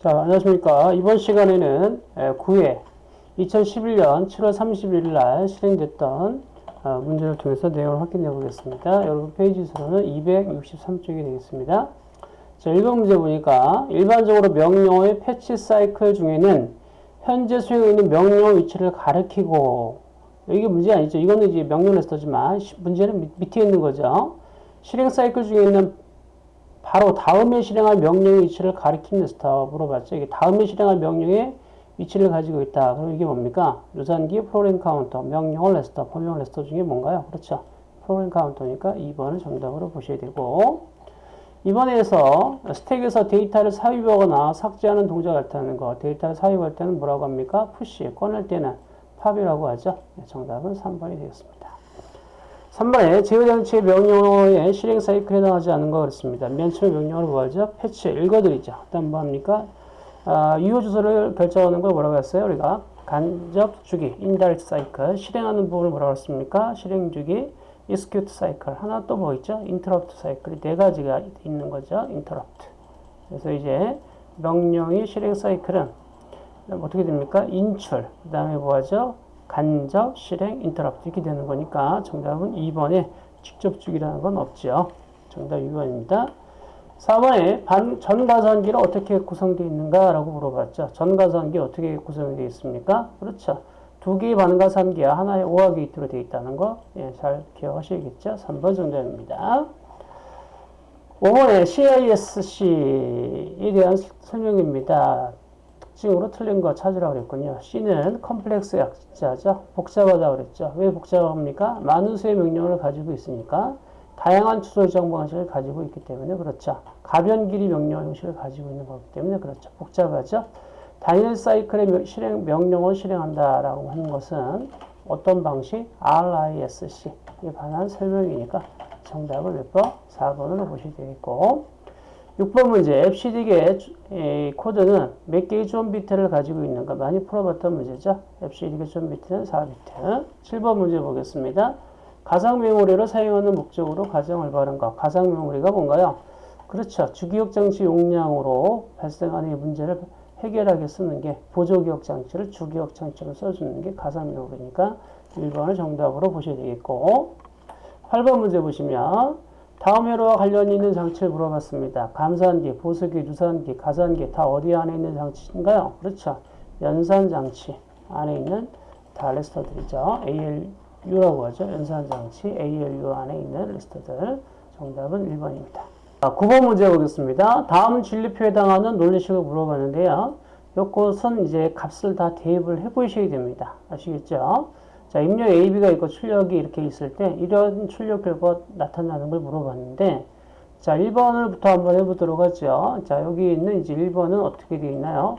자, 안녕하십니까. 이번 시간에는 9회 2011년 7월 30일 날 실행됐던 어, 문제를 통해서 내용을 확인해 보겠습니다. 여러분 페이지 수로는 263쪽이 되겠습니다. 자, 1번 문제 보니까 일반적으로 명령어의 패치 사이클 중에는 현재 수행에 있는 명령 위치를 가리키고 이게 문제 아니죠. 이거는 이제 명령 레스터지만 문제는 밑에 있는 거죠. 실행 사이클 중에 있는 바로 다음에 실행할 명령의 위치를 가리키는 레지스터 물어봤죠. 이게 다음에 실행할 명령의 위치를 가지고 있다. 그럼 이게 뭡니까? 누산기 프로그램 카운터, 명령어 레지스터, 범용 레지스터 중에 뭔가요? 그렇죠. 프로그램 카운터니까 2번을 정답으로 보셔야 되고 이번에서 스택에서 데이터를 삽입하거나 삭제하는 동작을 나타내는 거. 데이터를 삽입할 때는 뭐라고 합니까? push. 꺼낼 때는 pop이라고 하죠. 네, 정답은 3번이 되겠습니다. 3번에 제어장치의 명령어의 실행 사이클에 해당하지 않은 거 그렇습니다. 맨 처음 명령어를 뭐하죠? 패치 읽어드리죠. 그 다음 뭐 합니까? 아, 유효 주소를 결정하는 걸 뭐라고 했어요? 우리가 간접 주기, indirect cycle, 실행하는 부분을 뭐라고 했습니까? 실행 주기, execute cycle. 하나 또 뭐 있죠? interrupt cycle. 네 가지가 있는 거죠. interrupt. 그래서 이제 명령의 실행 사이클은 어떻게 됩니까? 인출. 그 다음에 뭐 하죠? 간접, 실행, 인터럽트 이렇게 되는 거니까 정답은 2번에 직접 주기라는 건 없죠. 정답 2번입니다. 4번에 반, 전가선기를 어떻게 구성되어 있는가 라고 물어봤죠. 전가선기 어떻게 구성이 되어 있습니까? 그렇죠. 두 개의 반가선기와 하나의 오화 게이트로 되어 있다는 거, 예, 잘 기억하셔야겠죠. 3번 정답입니다. 5번에 CISC에 대한 설명입니다. 특징으로 틀린 거 찾으라고 그랬군요. C는 컴플렉스 약자죠. 복잡하다고 그랬죠. 왜 복잡합니까? 많은 수의 명령을 가지고 있으니까 다양한 추소 정보 방식을 가지고 있기 때문에 그렇죠. 가변 길이 명령 형식을 가지고 있는 거기 때문에 그렇죠. 복잡하죠. 단일 사이클의 실행, 명령을 실행한다라고 하는 것은 어떤 방식? RISC에 관한 설명이니까 정답을 몇 번? 4번으로 보시면 되겠고 6번 문제 EBCDIC의 코드는 몇 개의 존 비트를 가지고 있는가 많이 풀어봤던 문제죠. EBCDIC의 zone 비트는 4비트. 7번 문제 보겠습니다. 가상 메모리를 사용하는 목적으로 가장 올바른 것. 가상 메모리가 뭔가요? 그렇죠. 주기억 장치 용량으로 발생하는 이 문제를 해결하게 쓰는 게 보조기억 장치를 주기억 장치로 써주는 게 가상 메모리니까 1번을 정답으로 보셔야 되겠고 8번 문제 보시면 다음 회로와 관련 있는 장치를 물어봤습니다. 감산기, 보수기, 누산기, 가산기 다 어디 안에 있는 장치인가요? 그렇죠. 연산장치 안에 있는 다 레지스터들이죠. ALU라고 하죠. 연산장치 ALU 안에 있는 레지스터들. 정답은 1번입니다. 자, 9번 문제 보겠습니다. 다음 진리표에 해당하는 논리식을 물어봤는데요. 요것은 이제 값을 다 대입을 해 보셔야 됩니다. 아시겠죠? 자, 입력 AB가 있고 출력이 이렇게 있을 때 이런 출력 결과가 나타나는 걸 물어봤는데 자, 1번을부터 한번 해보도록 하죠. 자, 여기 있는 이제 1번은 어떻게 되어 있나요?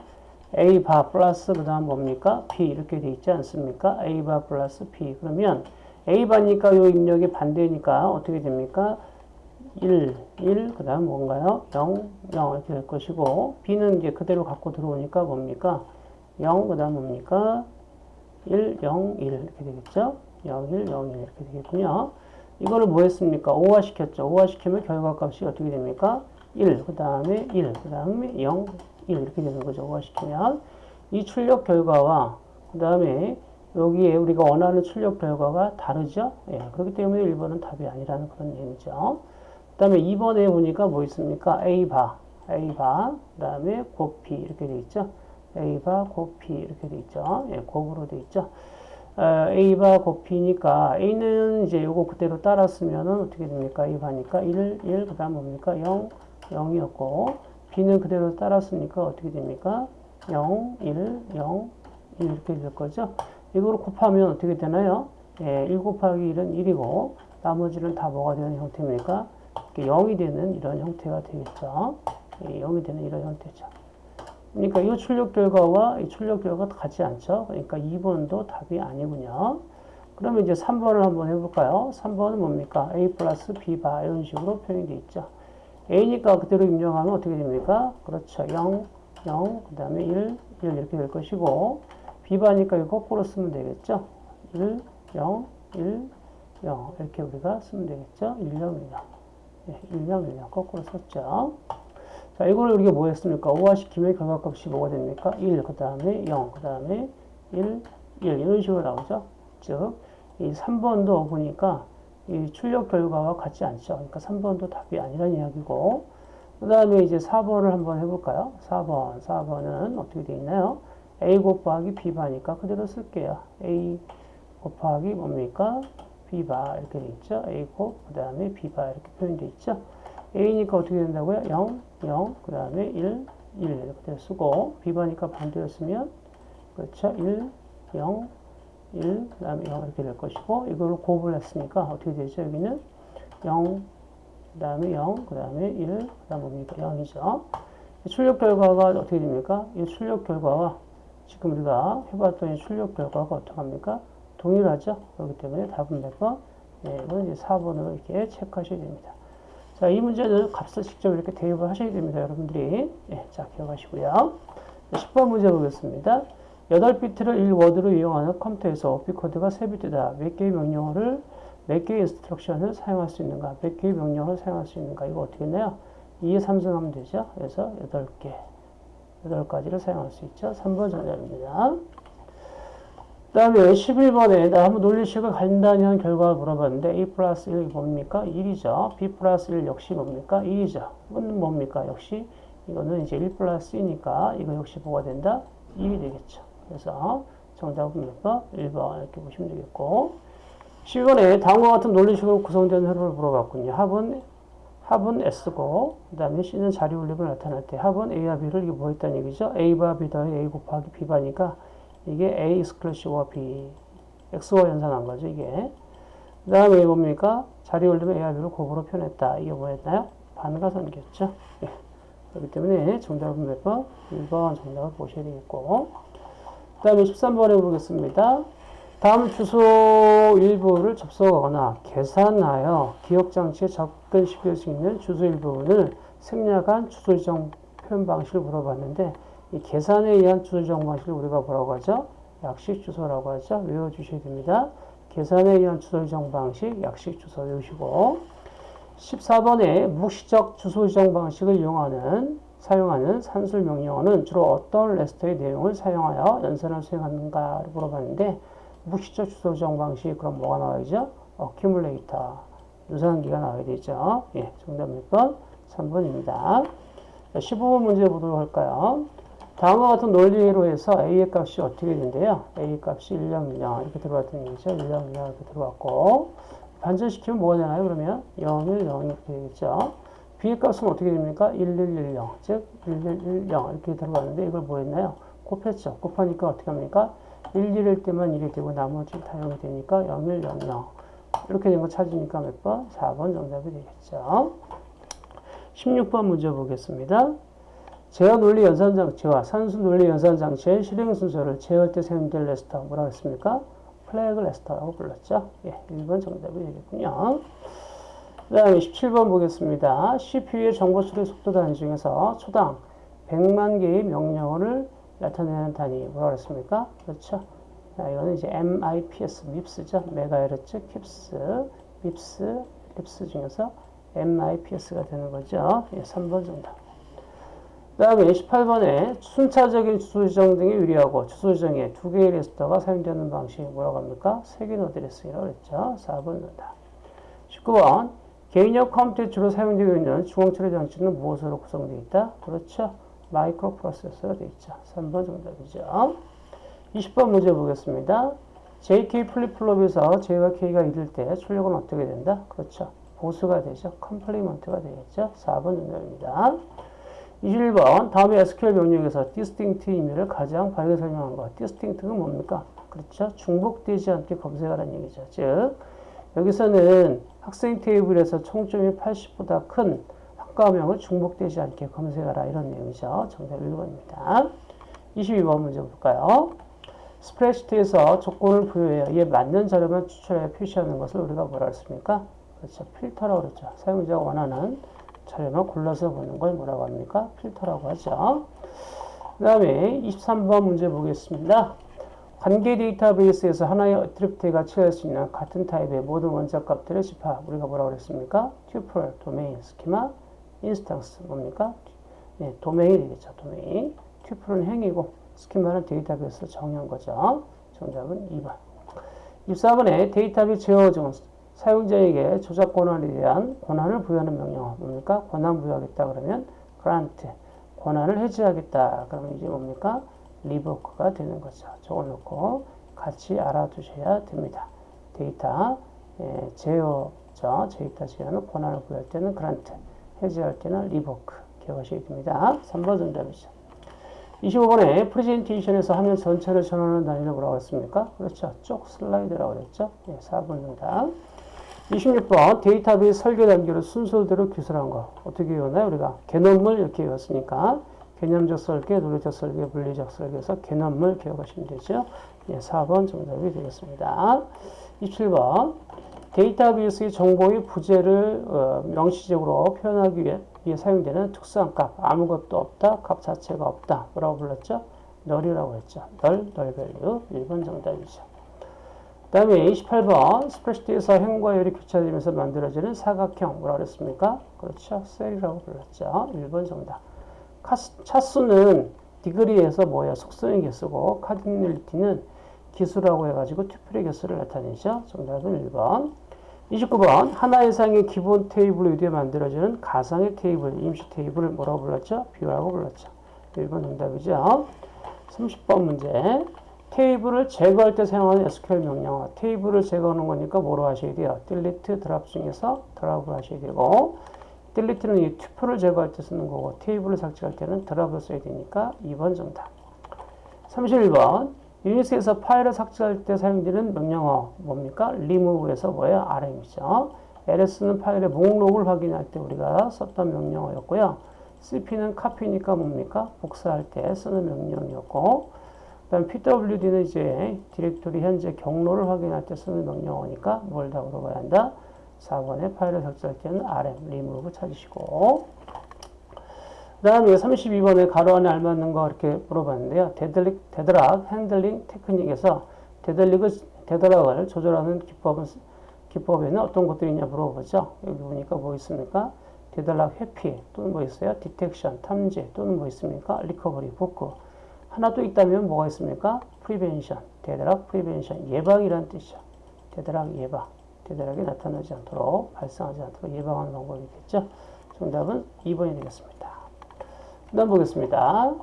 A 바 플러스 그 다음 뭡니까? B 이렇게 되어 있지 않습니까? A 바 플러스 B 그러면 A 바니까 요 입력이 반대니까 어떻게 됩니까? 1, 1, 그 다음 뭔가요? 0, 0 이렇게 될 것이고 B는 이제 그대로 갖고 들어오니까 뭡니까? 0, 그 다음 뭡니까? 1, 0, 1 이렇게 되겠죠? 0, 1, 0, 1 이렇게 되겠군요. 이거를 뭐 했습니까? 5화 시켰죠. 5화 시키면 결과값이 어떻게 됩니까? 1, 그 다음에 1, 그 다음에 0, 1 이렇게 되는 거죠. 5화 시키면. 이 출력 결과와 그 다음에 여기에 우리가 원하는 출력 결과가 다르죠? 예, 그렇기 때문에 1번은 답이 아니라는 그런 얘기죠. 그 다음에 2번에 보니까 뭐 있습니까? A바, A바, 그 다음에 곱비 이렇게 돼 있죠. A바 곱 P 이렇게 돼 있죠. 예, 곱으로 돼 있죠. 어, A바 곱 P니까 A는 이제 요거 그대로 따랐으면은 어떻게 됩니까? A바니까 1, 1, 그 다음 뭡니까? 0, 0이었고 B는 그대로 따랐으니까 어떻게 됩니까? 0, 1, 0, 1 이렇게 될 거죠. 이거를 곱하면 어떻게 되나요? 예, 1 곱하기 1은 1이고 나머지는 다 뭐가 되는 형태입니까? 0이 되는 이런 형태가 되겠죠. 예, 0이 되는 이런 형태죠. 그러니까 이 출력 결과와 이 출력 결과가 같지 않죠. 그러니까 2번도 답이 아니군요. 그러면 이제 3번을 한번 해볼까요? 3번은 뭡니까? A 플러스 B 바 이런 식으로 표현이 되어 있죠. A니까 그대로 입력하면 어떻게 됩니까? 그렇죠. 0, 0, 그 다음에 1, 1 이렇게 될 것이고 B바니까 이거 거꾸로 쓰면 되겠죠. 1, 0, 1, 0 이렇게 우리가 쓰면 되겠죠. 1, 0, 1, 0. 1, 0, 1, 0 거꾸로 썼죠. 자, 이걸 우리가 뭐 했습니까? 5화시키면 결과값이 뭐가 됩니까? 1, 그 다음에 0, 그 다음에 1, 1 이런 식으로 나오죠. 즉, 이 3번도 보니까 이 출력 결과와 같지 않죠. 그러니까 3번도 답이 아니란 이야기고 그 다음에 이제 4번을 한번 해볼까요? 4번, 4번은 어떻게 되어 있나요? A 곱하기 B바니까 그대로 쓸게요. A 곱하기 뭡니까? B바 이렇게 돼 있죠. A 곱, 그 다음에 B바 이렇게 표현되어 있죠. A니까 어떻게 된다고요? 0, 0, 그 다음에 1, 1 이렇게 쓰고 B바니까 반대로 쓰면 그렇죠. 1, 0, 1, 그 다음에 0 이렇게 될 것이고 이거를 곱을 했으니까 어떻게 되죠? 여기는 0, 그 다음에 0, 그 다음에 1, 그 다음 뭡니까? 0이죠. 출력 결과가 어떻게 됩니까? 이 출력 결과와 지금 우리가 해봤더니 출력 결과가 어떻게 합니까? 동일하죠? 그렇기 때문에 답은 몇 번? 네, 이건 이제 4번으로 이렇게 체크하셔야 됩니다. 자, 이 문제는 값을 직접 이렇게 대입을 하셔야 됩니다. 여러분들이. 네, 자, 기억하시고요. 10번 문제 보겠습니다. 8비트를 1워드로 이용하는 컴퓨터에서 오피코드가 3비트다. 몇 개의 명령어를, 몇 개의 인스트럭션을 사용할 수 있는가? 몇 개의 명령어를 사용할 수 있는가? 이거 어떻게 했나요? 2에 3승하면 되죠. 그래서 8개. 8가지를 사용할 수 있죠. 3번 정답입니다. 그 다음에 11번에 나 한번 논리식을 간단히 한 결과를 물어봤는데 A 플러스 1이 뭡니까? 1이죠. B 플러스 1 역시 뭡니까? 1이죠. 이건 뭡니까? 역시 이거는 이제 1 플러스 2니까 이거 역시 뭐가 된다? 1이 되겠죠. 그래서 정답은 몇 번? 1번 이렇게 보시면 되겠고 12번에 다음과 같은 논리식으로 구성된 흐름을 물어봤군요. 합은 합은 S고 그 다음에 C는 자리 올림을 나타날 때 합은 A와 B를 이게 뭐 했다는 얘기죠? A바 B 더하기 A 곱하기 B바니까 이게 A 익스클루시브와 B X와 연산한 거죠 이게 그 다음에 뭡니까? 자리 올리면 A와 B를 곱으로 표현했다 이게 뭐였나요? 반가선이겠죠 예. 그렇기 때문에 정답은 몇 번? 1번 정답을 보셔야 되겠고 그 다음에 13번에 보겠습니다 다음 주소 일부를 접속하거나 계산하여 기억장치에 접근시킬 수 있는 주소 일부분을 생략한 주소 지정 표현 방식을 물어봤는데 이 계산에 의한 주소 지정 방식을 우리가 뭐라고 하죠? 약식 주소라고 하죠. 외워주셔야 됩니다. 계산에 의한 주소 지정 방식, 약식 주소 외우시고 14번에 묵시적 주소 지정 방식을 이용하는 사용하는 산술 명령어는 주로 어떤 레스터의 내용을 사용하여 연산을 수행하는가를 물어봤는데 무시적 주소 지정 방식 그럼 뭐가 나와야죠? 어큐뮬레이터 유산기가 나와야 되죠. 예, 정답 몇 번? 3번입니다. 15번 문제 보도록 할까요? 다음과 같은 논리로 해서 A의 값이 어떻게 된대요? A 값이 1, 0, 1, 0 이렇게 들어갔던 얘기죠. 1, 0, 1, 0 이렇게 들어갔고 반전시키면 뭐가 되나요? 그러면 0, 1, 0 이렇게 되겠죠. B의 값은 어떻게 됩니까? 1, 1, 1, 0 즉 1, 1, 1, 0 이렇게 들어갔는데 이걸 뭐 했나요? 곱했죠. 곱하니까 어떻게 합니까? 1, 1일 때만 1이 되고 나머지 다 0이 되니까 0, 1, 0, 0 이렇게 된 거 찾으니까 몇 번? 4번 정답이 되겠죠. 16번 문제 보겠습니다. 제어 논리 연산 장치와 산수 논리 연산 장치의 실행 순서를 제어할 때 사용될 레지스터 뭐라고 했습니까? flag 레지스터라고 불렀죠. 예, 1번 정답이 되겠군요. 그 다음에 17번 보겠습니다. CPU의 정보 처리 속도 단위 중에서 초당 100만 개의 명령어를 나타내는 단위 뭐라고 했습니까? 그렇죠. 자, 이거는 이제 MIPS, MIPS죠. 메가헤르츠, KIPS, MIPS, LIPS 중에서 MIPS가 되는 거죠. 예, 3번 정답. 그 다음에 18번에 순차적인 주소 지정 등에 유리하고 주소 지정에 두 개의 레지스터가 사용되는 방식이 뭐라고 합니까? 색인 address라고 그랬죠. 4번 정답. 19번 개인용 컴퓨터에 주로 사용되고 있는 중앙처리 장치는 무엇으로 구성되어 있다? 그렇죠. 마이크로 프로세서가 되어 있죠. 3번 정답이죠. 20번 문제 보겠습니다. JK 플립플롭에서 J와 K가 1일 때 출력은 어떻게 된다? 그렇죠. 보수가 되죠. complement가 되겠죠. 4번 정답입니다. 21번 다음에 SQL 명령에서 distinct 의미를 가장 바르게 설명한 것. distinct가 뭡니까? 그렇죠. 중복되지 않게 검색하라는 얘기죠. 즉 여기서는 학생 테이블에서 총점이 80보다 큰 학과명을 중복되지 않게 검색하라 이런 내용이죠. 정답 1번입니다. 22번 문제 볼까요? 스프레시트에서 조건을 부여해야 이에 맞는 자료만 추출하여 표시하는 것을 우리가 뭐라 했습니까? 그렇죠. 필터라고 그랬죠. 사용자가 원하는 자료만 골라서 보는 걸 뭐라고 합니까? 필터라고 하죠. 그 다음에 23번 문제 보겠습니다. 관계 데이터베이스에서 하나의 어트리뷰트가 취할 수 있는 같은 타입의 모든 원자 값들의 집합 우리가 뭐라고 그랬습니까? tuple, domain, schema, instance 뭡니까? 예, 도메인이 되겠죠. 도메인. tuple은 행이고 스키마는 데이터베이스 정의한 거죠. 정답은 2번. 24번에 데이터베이스 제어 중 사용자에게 조작 권한에 대한 권한을 부여하는 명령어 뭡니까? 권한 부여하겠다 그러면 grant 권한을 해지하겠다 그러면 이제 뭡니까? revoke가 되는 거죠. 적어놓고 같이 알아두셔야 됩니다. 데이터 예, 제어죠. 데이터 제어는 권한을 부여할 때는 grant 해지할 때는 revoke 기억하셔야 됩니다. 3번 정답이죠. 25번에 프레젠테이션에서 화면 전체를 전환하는 단위를 뭐라고 했습니까? 그렇죠. 쪽 슬라이드라고 그랬죠. 네, 4번 정답. 26번 데이터베이스 설계 단계를 순서대로 기술한 거. 어떻게 외웠나요? 우리가 개념물 이렇게 외웠으니까 개념적 설계, 논리적 설계, 물리적 설계에서 개념물 기억하시면 되죠. 예, 4번 정답이 되겠습니다. 27번 데이터베이스의 정보의 부재를 어, 명시적으로 표현하기 위해, 위해 사용되는 특수한 값 아무것도 없다 값 자체가 없다 뭐라고 불렀죠? null이라고 했죠. null, null value 1번 정답이죠. 그 다음에 28번 스프레드시트에서 행과 열이 교차되면서 만들어지는 사각형 뭐라고 그랬습니까? 그렇죠. 셀이라고 불렀죠. 1번 정답. 차수는 degree에서 뭐야? 속성의 개수고 cardinality는 기수라고 해가지고 tuple의 개수를 나타내죠. 정답은 1번. 29번 하나 이상의 기본 테이블로 의뢰 만들어지는 가상의 테이블, 임시 테이블을 뭐라고 불렀죠? view라고 불렀죠. 1번 정답이죠. 30번 문제 테이블을 제거할 때 사용하는 SQL 명령어 테이블을 제거하는 거니까 뭐로 하셔야 돼요? delete, drop 중에서 drop을 하셔야 되고 delete는 이 튜플을 제거할 때 쓰는 거고 테이블을 삭제할 때는 드랍을 써야 되니까 2번 정답 31번 유닉스에서 파일을 삭제할 때 사용되는 명령어 뭡니까? remove에서 뭐예요? RM이죠. ls는 파일의 목록을 확인할 때 우리가 썼던 명령어였고요. cp는 copy니까 뭡니까? 복사할 때 쓰는 명령이었고 그 다음 pwd는 이제 디렉토리 현재 경로를 확인할 때 쓰는 명령어니까 뭘 다 물어봐야 한다? 4번에 파일을 삭제할 때는 rm, remove 찾으시고 그 다음에 32번에 가로 안에 알맞는 거 이렇게 물어봤는데요. deadlock, deadlock handling technique에서 deadlock을, deadlock을 조절하는 기법은, 기법에는 어떤 것들이 있냐 물어보죠. 여기 보니까 뭐 있습니까? deadlock 회피 또는 뭐 있어요? detection, 탐지 또는 뭐 있습니까? recovery, 복구. 하나 또 있다면 뭐가 있습니까? prevention, deadlock prevention, 예방이라는 뜻이죠. deadlock 예방, deadlock이 나타나지 않도록, 발생하지 않도록 예방하는 방법이겠죠 정답은 2번이 되겠습니다. 그 다음 보겠습니다.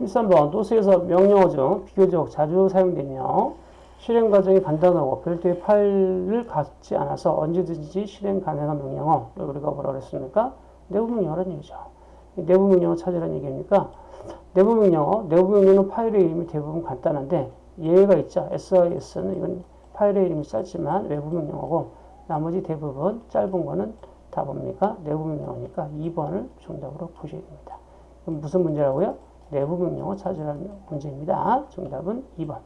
13번 도스에서 명령어 중 비교적 자주 사용되며 실행 과정이 간단하고 별도의 파일을 갖지 않아서 언제든지 실행 가능한 명령어 우리가 뭐라 그랬습니까? 내부 명령어라는 얘기죠. 내부 명령어 찾으라는 얘기입니까? 내부 명령어, 내부 명령어는 파일의 이름이 대부분 간단한데 예외가 있죠. SYS는 이건 파일의 이름이 짧지만 외부 명령어고 나머지 대부분 짧은 거는 다 뭡니까? 내부 명령어니까 2번을 정답으로 보셔야 됩니다. 그럼 무슨 문제라고요? 내부 명령어 찾으라는 문제입니다. 정답은 2번.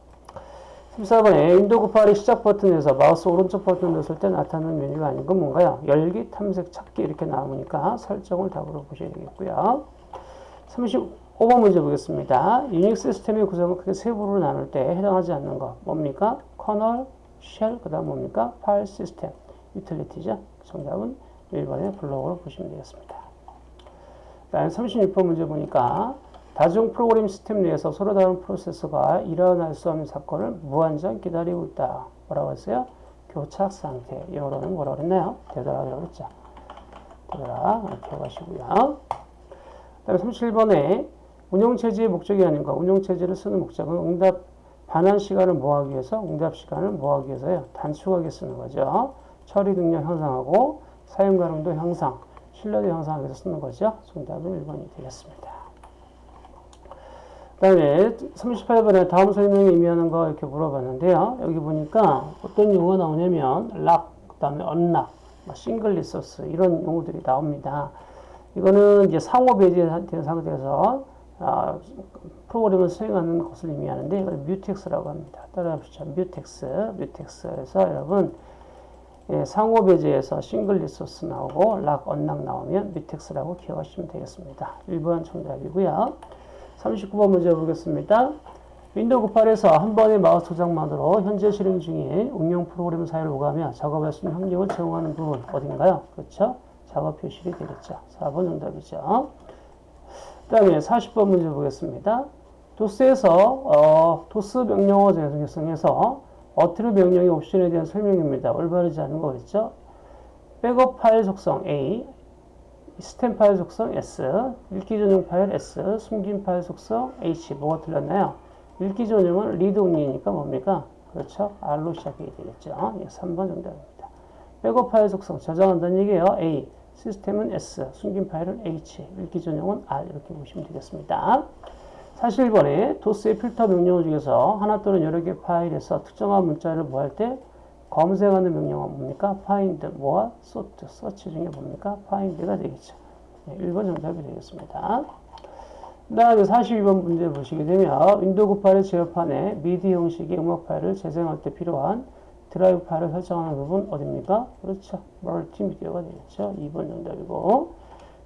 14번에 윈도우 곱하기 시작 버튼에서 마우스 오른쪽 버튼 넣었을 때 나타나는 메뉴가 아닌 건 뭔가요? 열기, 탐색, 찾기 이렇게 나오니까 설정을 답으로 보셔야 되겠고요. 35 번 문제 보겠습니다. 유닉스 시스템의 구성을 크게 세 부로 나눌 때 해당하지 않는 거 뭡니까? kernel, shell, 그 다음 뭡니까? 파일 시스템, 유틸리티죠. 정답은 1번의 블록으로 보시면 되겠습니다. 다음 36번 문제 보니까 다중 프로그램 시스템 내에서 서로 다른 프로세서가 일어날 수 없는 사건을 무한정 기다리고 있다. 뭐라고 했어요? 교착 상태. 영어로는 뭐라고 그랬나요? deadlock이라고 그랬죠. 되돌아. 기억하시고요. 다음 37번에 운영체제의 목적이 아닌가. 운영체제를 쓰는 목적은 응답 반환 시간을 모하기 위해서 응답 시간을 모하기 위해서요. 단축하게 쓰는 거죠. 처리 능력 향상하고 사용 가능도 향상, 신뢰도 향상하기 위해서 쓰는 거죠. 정답은 1번이 되겠습니다. 그 다음에 38번에 다음 설명이 의미하는 거 이렇게 물어봤는데요. 여기 보니까 어떤 용어가 나오냐면 락, 그 다음에 언락, single resource 이런 용어들이 나옵니다. 이거는 이제 상호 배제된 상태에서 아, 프로그램을 수행하는 것을 의미하는데 이걸 mutex라고 합니다. 따라합시다. mutex, mutex에서 여러분 예, 상호 배제에서 single resource 나오고 lock, unlock 나오면 mutex라고 기억하시면 되겠습니다. 1번 정답이고요. 39번 문제 보겠습니다. 윈도우 98에서 한 번의 마우스 조작만으로 현재 실행 중인 응용 프로그램 사이를 오가며 작업할 수 있는 환경을 제공하는 부분 어딘가요? 그렇죠? 작업 표시줄이 되겠죠. 4번 정답이죠. 다음에 40번 문제 보겠습니다. 도스에서 어, 도스 명령어 재생성에서 attrib 명령의 옵션에 대한 설명입니다. 올바르지 않은 거겠죠? 백업 파일 속성 A, 시스템 파일 속성 S, 읽기 전용 파일 S, 숨긴 파일 속성 H. 뭐가 틀렸나요? 읽기 전용은 read only니까 뭡니까? 그렇죠? R로 시작해야 되겠죠? 예, 3번 정답입니다. 백업 파일 속성 저장한다는 얘기예요. A. 시스템은 S, 숨긴 파일은 H, 읽기 전용은 R 이렇게 보시면 되겠습니다. 41번에 도스의 필터 명령 중에서 하나 또는 여러 개 파일에서 특정한 문자를 뭐할때 검색하는 명령은 뭡니까? find, more, sort, search 중에 뭡니까? find가 되겠죠. 네, 1번 정답이 되겠습니다. 그 다음에 42번 문제 보시게 되면 윈도우 파일 제어판에 미디 형식의 음악 파일을 재생할 때 필요한 드라이브 파일을 설정하는 부분 어딥니까? 그렇죠. 멀티미디어가 되겠죠. 2번 정답이고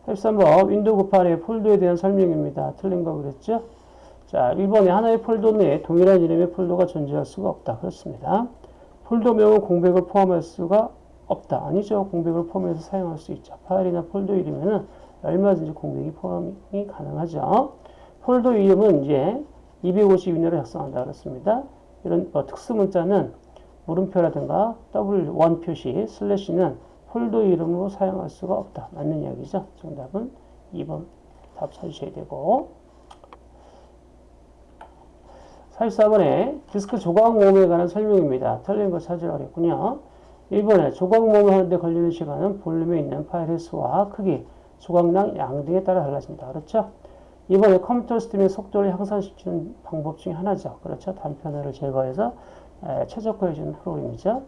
43번 윈도우 파일의 폴더에 대한 설명입니다. 틀린 거 그랬죠? 자, 1번에 하나의 폴더 내에 동일한 이름의 폴더가 존재할 수가 없다. 그렇습니다. 폴더명은 공백을 포함할 수가 없다. 아니죠. 공백을 포함해서 사용할 수 있죠. 파일이나 폴더 이름에는 얼마든지 공백이 포함이 가능하죠. 폴더 이름은 이제 250 이내로 작성한다. 그렇습니다. 이런 뭐 특수 문자는 물음표라든가 W1 표시 슬래시는 폴더 이름으로 사용할 수가 없다. 맞는 이야기죠. 정답은 2번 답 찾으셔야 되고 44번에 디스크 조각 모음에 관한 설명입니다. 틀린 거 찾으라고 했군요. 1번에 조각 모음을 하는데 걸리는 시간은 볼륨에 있는 파일의 수와 크기, 조각량 양 등에 따라 달라집니다. 그렇죠? 2번에 컴퓨터 시스템의 속도를 향상시키는 방법 중에 하나죠. 그렇죠? 단편화를 제거해서 최적화해 주는 프로그램이죠.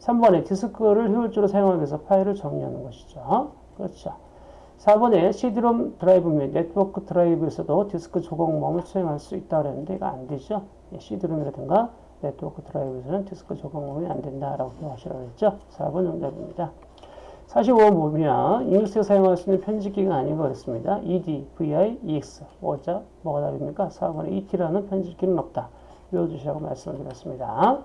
3번에 디스크를 효율적으로 사용하기 위해서 파일을 정리하는 것이죠. 그렇죠. 4번에 CD롬 드라이브 및 네트워크 드라이브에서도 디스크 조각모음을 수행할 수 있다 그랬는데 이거 안 되죠. CD롬이라든가 네트워크 드라이브에서는 디스크 조각모음이 안 된다라고 기억하시라고 했죠. 4번 정답입니다. 45번 보면 유닉스에 사용할 수 있는 편집기가 아닌 것 같습니다. ED, VI, EX. 뭐죠? 뭐가 다릅니까? 4번에 ET라는 편집기는 없다. 외워주시라고 말씀을 드렸습니다.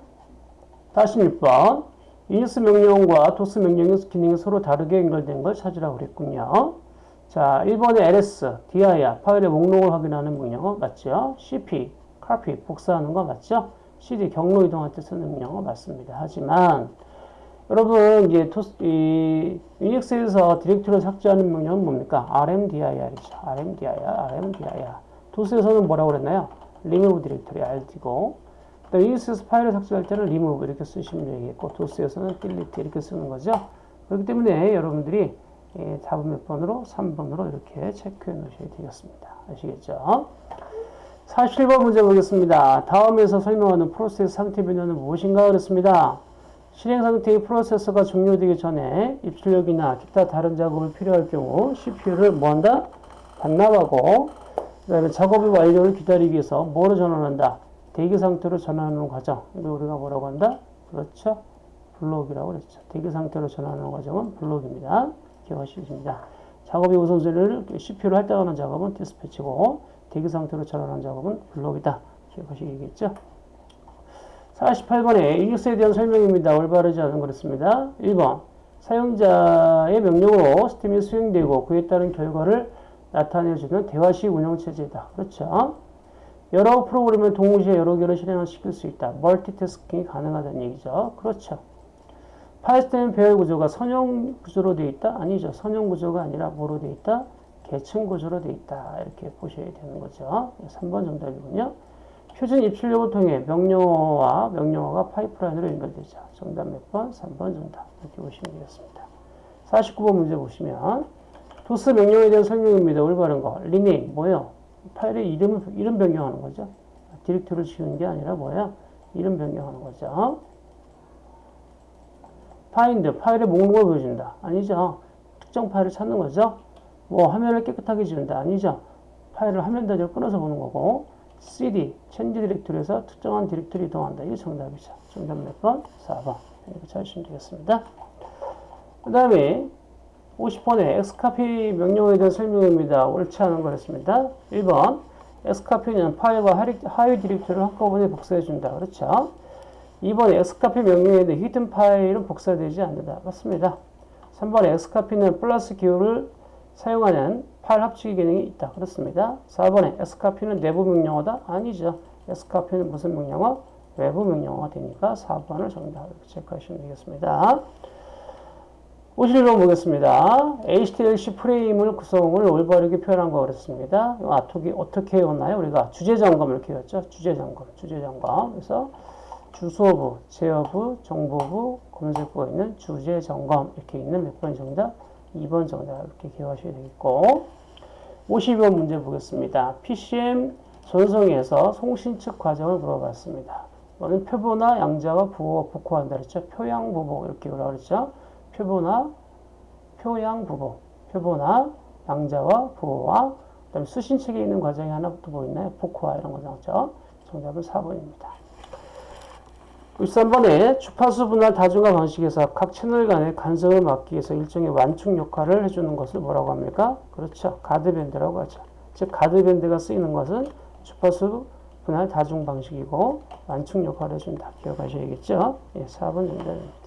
46번. 유닉스 명령과 도스 명령의 기능이 서로 다르게 연결된 걸 찾으라고 그랬군요. 자, 1번에 ls, dir, 파일의 목록을 확인하는 명령어 맞죠? cp, copy, 복사하는 거 맞죠? cd, 경로 이동할 때 쓰는 명령어 맞습니다. 하지만 여러분 이제 토스, 이 유닉스에서 디렉토리를 삭제하는 명령은 뭡니까? rmdir이죠. rmdir, rmdir. 도스에서는 뭐라고 그랬나요? Remove 디렉토리 rt고 유닉스에서 파일을 삭제할 때는 remove 이렇게 쓰시면 되겠고 도스에서는 delete 이렇게 쓰는 거죠. 그렇기 때문에 여러분들이 예, 답은 몇 번으로? 3번으로 이렇게 체크해 놓으셔야 되겠습니다. 아시겠죠? 47번 문제 보겠습니다. 다음에서 설명하는 프로세스 상태 변화는 무엇인가 그랬습니다. 실행 상태의 프로세서가 종료되기 전에 입출력이나 기타 다른 작업을 필요할 경우 CPU를 뭐한다? 반납하고 그 다음에 작업의 완료를 기다리기 위해서 뭐로 전환한다? 대기 상태로 전환하는 과정. 이거 우리가 뭐라고 한다? 그렇죠? 블록이라고 그랬죠. 대기 상태로 전환하는 과정은 블록입니다. 기억하시겠습니다. 작업의 우선순위를 CPU로 할당하는 작업은 디스패치고 대기 상태로 전환하는 작업은 블록이다. 기억하시겠죠? 48번에 유닉스에 대한 설명입니다. 올바르지 않은 거였습니다. 1번 사용자의 명령으로 시스템이 수행되고 그에 따른 결과를 나타내주는 대화식 운영체제다. 그렇죠? 여러 프로그램을 동시에 여러 개를 실행을 시킬 수 있다. 멀티태스킹이 가능하다는 얘기죠. 그렇죠. 파이스템 배열 구조가 선형 구조로 되어 있다? 아니죠. 선형 구조가 아니라 뭐로 되어 있다? 계층 구조로 되어 있다. 이렇게 보셔야 되는 거죠. 3번 정답이군요. 표준 입출력을 통해 명령어와 명령어가 파이프라인으로 연결되죠. 정답 몇 번? 3번 정답. 이렇게 보시면 되겠습니다. 49번 문제 보시면 도스 명령에 대한 설명입니다. 올바른 거. rename 뭐예요? 파일의 이름, 이름 변경하는 거죠. 디렉토리를 지우는 게 아니라 뭐예요? 이름 변경하는 거죠. find, 파일의 목록을 보여준다. 아니죠. 특정 파일을 찾는 거죠. more 화면을 깨끗하게 지운다. 아니죠. 파일을 화면 단위로 끊어서 보는 거고 cd, change directory에서 특정한 디렉토리 이동한다. 이게 정답이죠. 정답 몇 번? 4번. 이렇게 찾으시면 되겠습니다. 그 다음에 50번에 xcopy 명령에 대한 설명입니다. 옳지 않은 거였습니다. 1번 xcopy는 파일과 하위 디렉토리를 한꺼번에 복사해준다. 그렇죠? 2번에 xcopy 명령에 대해 히든 파일은 복사되지 않는다. 맞습니다. 3번에 xcopy는 플러스 기호를 사용하는 파일 합치기 기능이 있다. 그렇습니다. 4번에 escape는 내부 명령어다? 아니죠. escape는 무슨 명령어? 외부 명령어가 되니까 4번을 정답 이렇게 체크하시면 되겠습니다. 51번 보겠습니다. HTLC 프레임을 구성을 올바르게 표현한 거 그랬습니다. 어떻게, 어떻게 외웠나요? 우리가 주제 점검 이렇게 외웠죠? 주제 점검, 주제 점검. 그래서 주소부, 제어부, 정보부, 검색부가 있는 주제 점검 이렇게 있는 몇 번 정답? 2번 정답 이렇게 기억하셔야 되겠고 52번 문제 보겠습니다. PCM 전송에서 송신 측 과정을 물어봤습니다. 이거는 표본화 양자와 부호가 복호한다 그랬죠? 표양 부복 이렇게 뭐라 그랬죠? 표본화, 표양부복, 표본화, 양자와 부호와 그다음에 수신책에 있는 과정이 하나 또뭐 있나요? 복호화 이런 거 나왔죠? 정답은 4번입니다. 13번에 주파수 분할 다중화 방식에서 각 채널 간의 간섭을 막기 위해서 일종의 완충 역할을 해주는 것을 뭐라고 합니까? 그렇죠. 가드밴드라고 하죠. 즉 가드밴드가 쓰이는 것은 주파수 분할 다중 방식이고 완충 역할을 해준다. 기억하셔야겠죠? 예, 4번 정답입니다.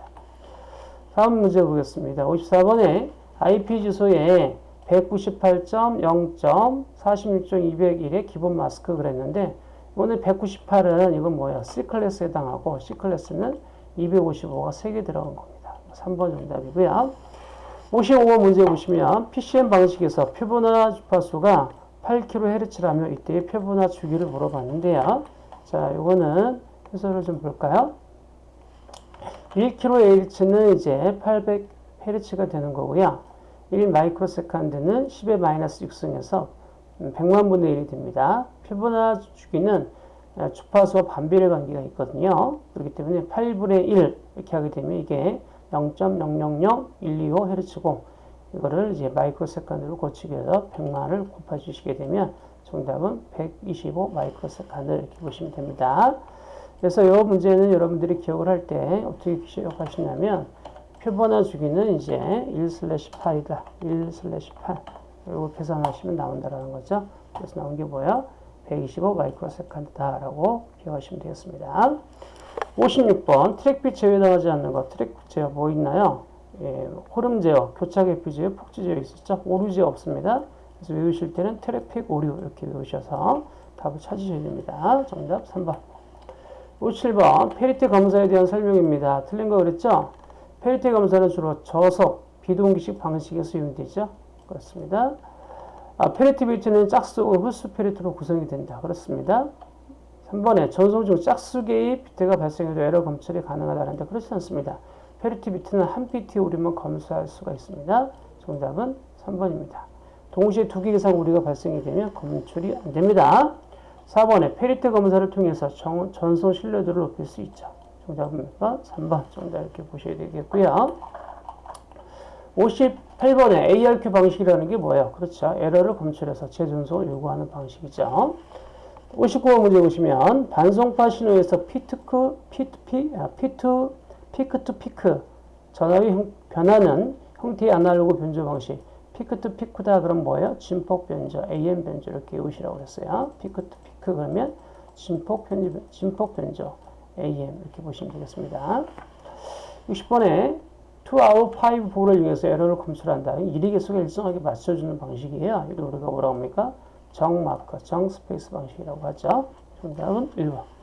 다음 문제 보겠습니다. 54번에 IP 주소에 198.0.46.201의 기본 마스크 그랬는데 오늘 198은 이건 뭐야? C클래스에 해당하고 C클래스는 255가 3개 들어간 겁니다. 3번 정답이고요. 55번 문제 보시면 PCM 방식에서 표본화 주파수가 8kHz라며 이때의 표본화 주기를 물어봤는데요. 자, 이거는 해설을 좀 볼까요? 1kHz는 이제 800Hz가 되는 거고요. 1 마이크로세컨드는 10의 마이너스 6승에서 100만 분의 1이 됩니다. 표본화 주기는 주파수와 반비례 관계가 있거든요. 그렇기 때문에 8분의 1 이렇게 하게 되면 이게 0.000125Hz고 이거를 이제 microsecond로 고치기 위해서 100만을 곱해 주시게 되면 정답은 125 microsecond 이렇게 보시면 됩니다. 그래서 이 문제는 여러분들이 기억을 할 때 어떻게 기억하시냐면 표본화 주기는 이제 1/8이다. 1/8. 그리고 계산하시면 나온다라는 거죠. 그래서 나온 게 뭐야? 125 microsecond다라고 기억하시면 되겠습니다. 56번 트래픽 제어 해당하지 않는 것. 트래픽 제어 뭐 있나요? 예, 흐름 제어, 교착 회피 제어, 폭주 제어 있었죠? 오류 제어 없습니다. 그래서 외우실 때는 트래픽 오류 이렇게 외우셔서 답을 찾으셔야 됩니다. 정답 3번. 57번 패리티 검사에 대한 설명입니다. 틀린 거 그랬죠? 패리티 검사는 주로 저속, 비동기식 방식에서 이용되죠. 그렇습니다. 아, 패리티 비트는 짝수 혹은 홀수 패리티로 구성이 된다. 그렇습니다. 3번에 전송 중 짝수 개의 비트가 발생해도 에러 검출이 가능하다는데 그렇지 않습니다. 패리티 비트는 한 비트의 오류만 검수할 수가 있습니다. 정답은 3번입니다. 동시에 두 개 이상 오류가 발생이 되면 검출이 안 됩니다. 4번에 패리티 검사를 통해서 정, 전송 신뢰도를 높일 수 있죠. 정답은 3번 정답 이렇게 보셔야 되겠고요. 58번에 ARQ 방식이라는 게 뭐예요? 그렇죠. 에러를 검출해서 재전송을 요구하는 방식이죠. 59번 문제 보시면 반송파 신호에서 피트크, 피트, 아, 피트, peak to peak 전압이 형, 변하는 형태의 아날로그 변조 방식 peak to peak다 그럼 뭐예요? 진폭 변조, AM 변조 이렇게 외우시라고 그랬어요. peak to 그러면 진폭 변조, 진폭 변조, AM 이렇게 보시면 되겠습니다. 60번에 2 out of 5를 이용해서 에러를 검출한다. 1의 개수가 일정하게 맞춰주는 방식이에요. 이걸 우리가 뭐라고 합니까? 정 마커, 정 스페이스 방식이라고 하죠. 정답은 1번.